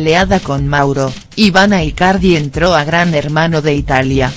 peleada con Mauro, Ivana Icardi entró a Gran Hermano de Italia.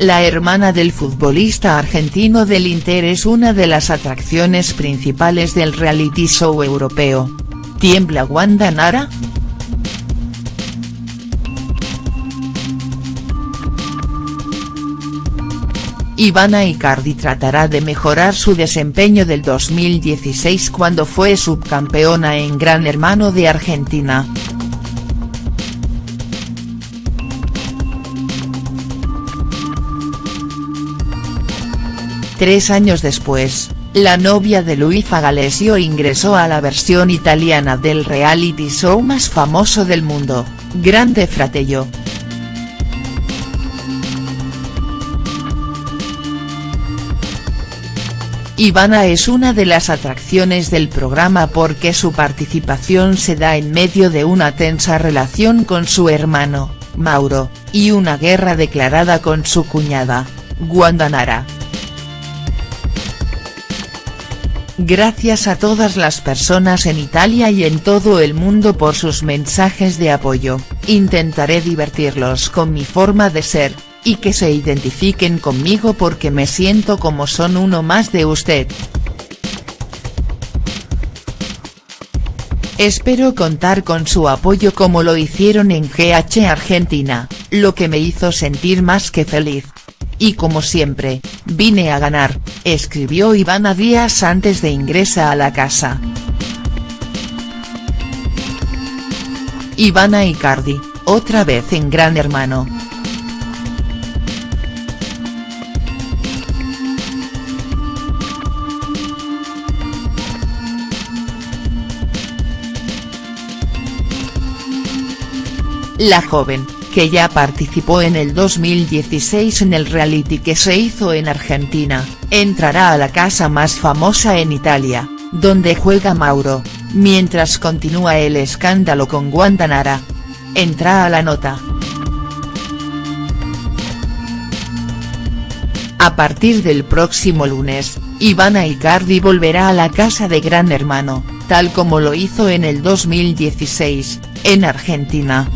La hermana del futbolista argentino del Inter es una de las atracciones principales del reality show europeo. ¿Tiembla Wanda Nara?. Ivana Icardi tratará de mejorar su desempeño del 2016 cuando fue subcampeona en Gran Hermano de Argentina. Tres años después, la novia de Luisa Galesio ingresó a la versión italiana del reality show más famoso del mundo, Grande Fratello. Ivana es una de las atracciones del programa porque su participación se da en medio de una tensa relación con su hermano, Mauro, y una guerra declarada con su cuñada, Wanda Nara. Gracias a todas las personas en Italia y en todo el mundo por sus mensajes de apoyo, intentaré divertirlos con mi forma de ser, y que se identifiquen conmigo porque me siento como son uno más de usted. Espero contar con su apoyo como lo hicieron en GH Argentina, lo que me hizo sentir más que feliz. Y como siempre, vine a ganar, escribió Ivana días antes de ingresa a la casa. Ivana Icardi, otra vez en Gran Hermano. La joven, que ya participó en el 2016 en el reality que se hizo en Argentina, entrará a la casa más famosa en Italia, donde juega Mauro, mientras continúa el escándalo con Guantanara. Entra a la nota. A partir del próximo lunes, Ivana Icardi volverá a la casa de Gran Hermano, tal como lo hizo en el 2016, en Argentina.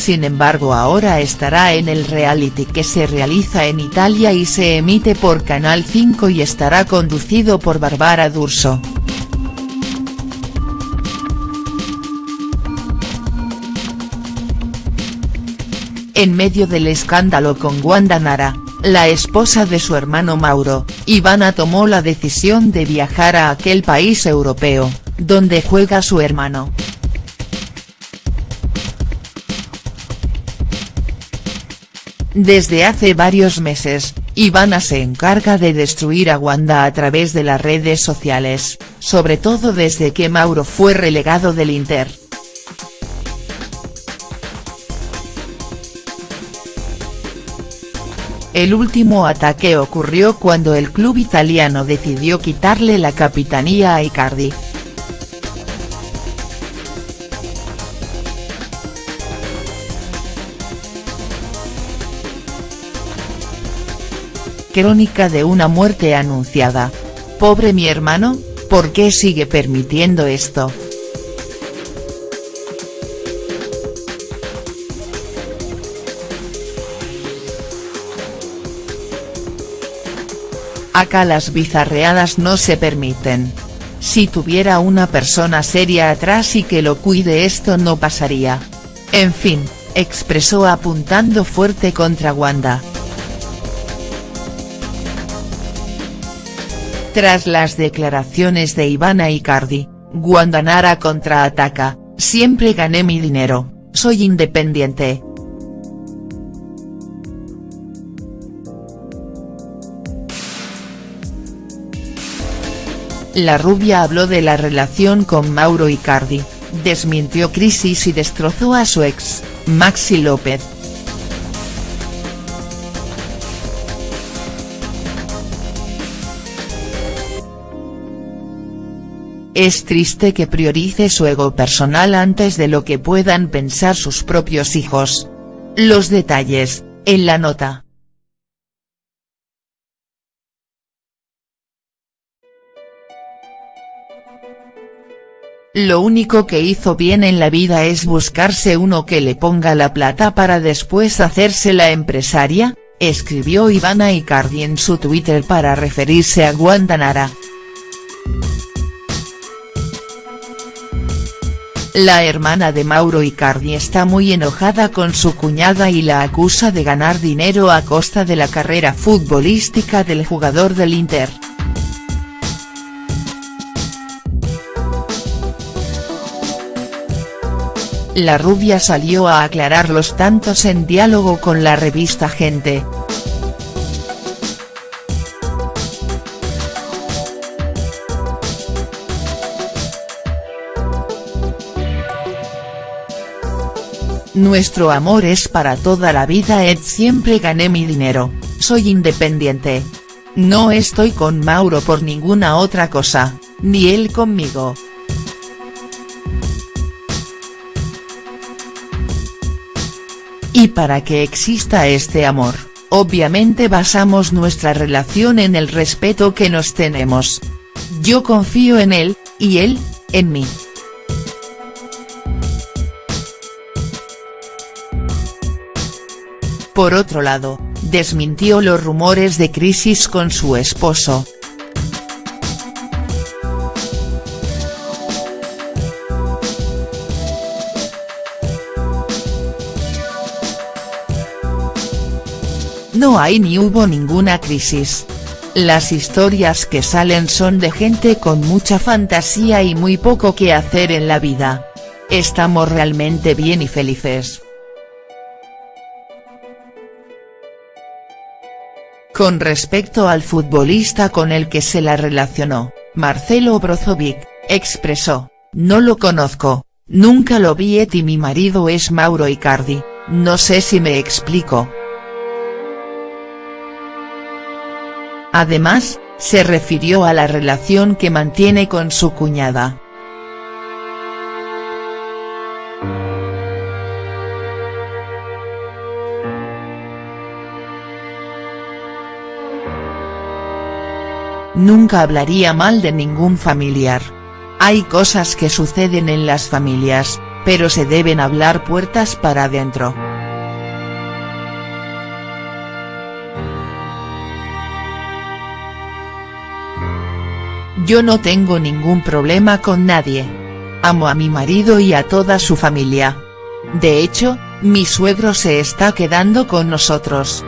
Sin embargo ahora estará en el reality que se realiza en Italia y se emite por Canal 5 y estará conducido por Barbara D'Urso. En medio del escándalo con Wanda Nara, la esposa de su hermano Mauro, Ivana tomó la decisión de viajar a aquel país europeo, donde juega su hermano. Desde hace varios meses, Ivana se encarga de destruir a Wanda a través de las redes sociales, sobre todo desde que Mauro fue relegado del Inter. El último ataque ocurrió cuando el club italiano decidió quitarle la capitanía a Icardi. Crónica de una muerte anunciada. Pobre mi hermano, ¿por qué sigue permitiendo esto?. Acá las bizarreadas no se permiten. Si tuviera una persona seria atrás y que lo cuide esto no pasaría. En fin, expresó apuntando fuerte contra Wanda. Tras las declaraciones de Ivana Icardi, Guandanara contraataca, siempre gané mi dinero, soy independiente. La rubia habló de la relación con Mauro Icardi, desmintió crisis y destrozó a su ex, Maxi López. Es triste que priorice su ego personal antes de lo que puedan pensar sus propios hijos. Los detalles, en la nota. Lo único que hizo bien en la vida es buscarse uno que le ponga la plata para después hacerse la empresaria, escribió Ivana Icardi en su Twitter para referirse a Guantanara. La hermana de Mauro Icardi está muy enojada con su cuñada y la acusa de ganar dinero a costa de la carrera futbolística del jugador del Inter. La rubia salió a aclarar los tantos en diálogo con la revista Gente. Nuestro amor es para toda la vida Ed siempre gané mi dinero, soy independiente. No estoy con Mauro por ninguna otra cosa, ni él conmigo. Y para que exista este amor, obviamente basamos nuestra relación en el respeto que nos tenemos. Yo confío en él, y él, en mí. Por otro lado, desmintió los rumores de crisis con su esposo, No hay ni hubo ninguna crisis. Las historias que salen son de gente con mucha fantasía y muy poco que hacer en la vida. Estamos realmente bien y felices. Con respecto al futbolista con el que se la relacionó, Marcelo Brozovic, expresó, no lo conozco, nunca lo vi y mi marido es Mauro Icardi, no sé si me explico. Además, se refirió a la relación que mantiene con su cuñada. Nunca hablaría mal de ningún familiar. Hay cosas que suceden en las familias, pero se deben hablar puertas para adentro. Yo no tengo ningún problema con nadie. Amo a mi marido y a toda su familia. De hecho, mi suegro se está quedando con nosotros.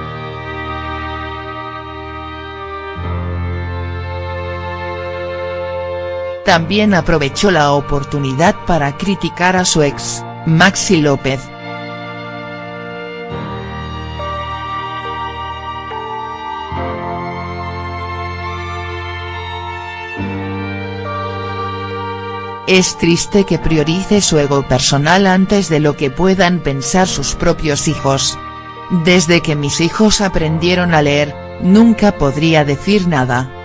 También aprovechó la oportunidad para criticar a su ex, Maxi López. Es triste que priorice su ego personal antes de lo que puedan pensar sus propios hijos. Desde que mis hijos aprendieron a leer, nunca podría decir nada.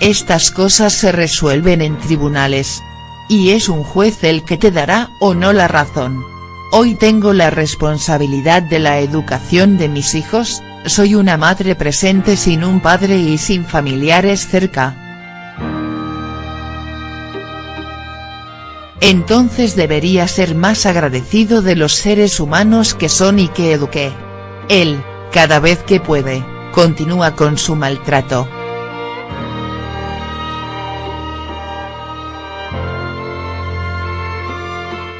Estas cosas se resuelven en tribunales. Y es un juez el que te dará o no la razón. Hoy tengo la responsabilidad de la educación de mis hijos, soy una madre presente sin un padre y sin familiares cerca. Entonces debería ser más agradecido de los seres humanos que son y que eduqué. Él, cada vez que puede, continúa con su maltrato.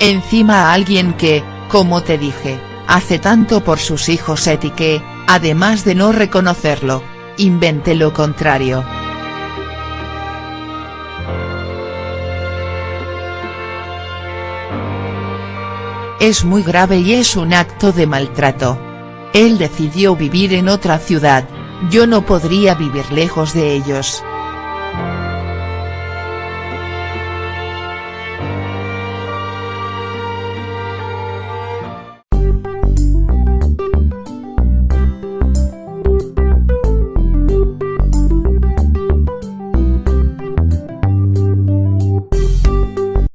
Encima a alguien que, como te dije, hace tanto por sus hijos etiqué, además de no reconocerlo, invente lo contrario. Es muy grave y es un acto de maltrato. Él decidió vivir en otra ciudad, yo no podría vivir lejos de ellos.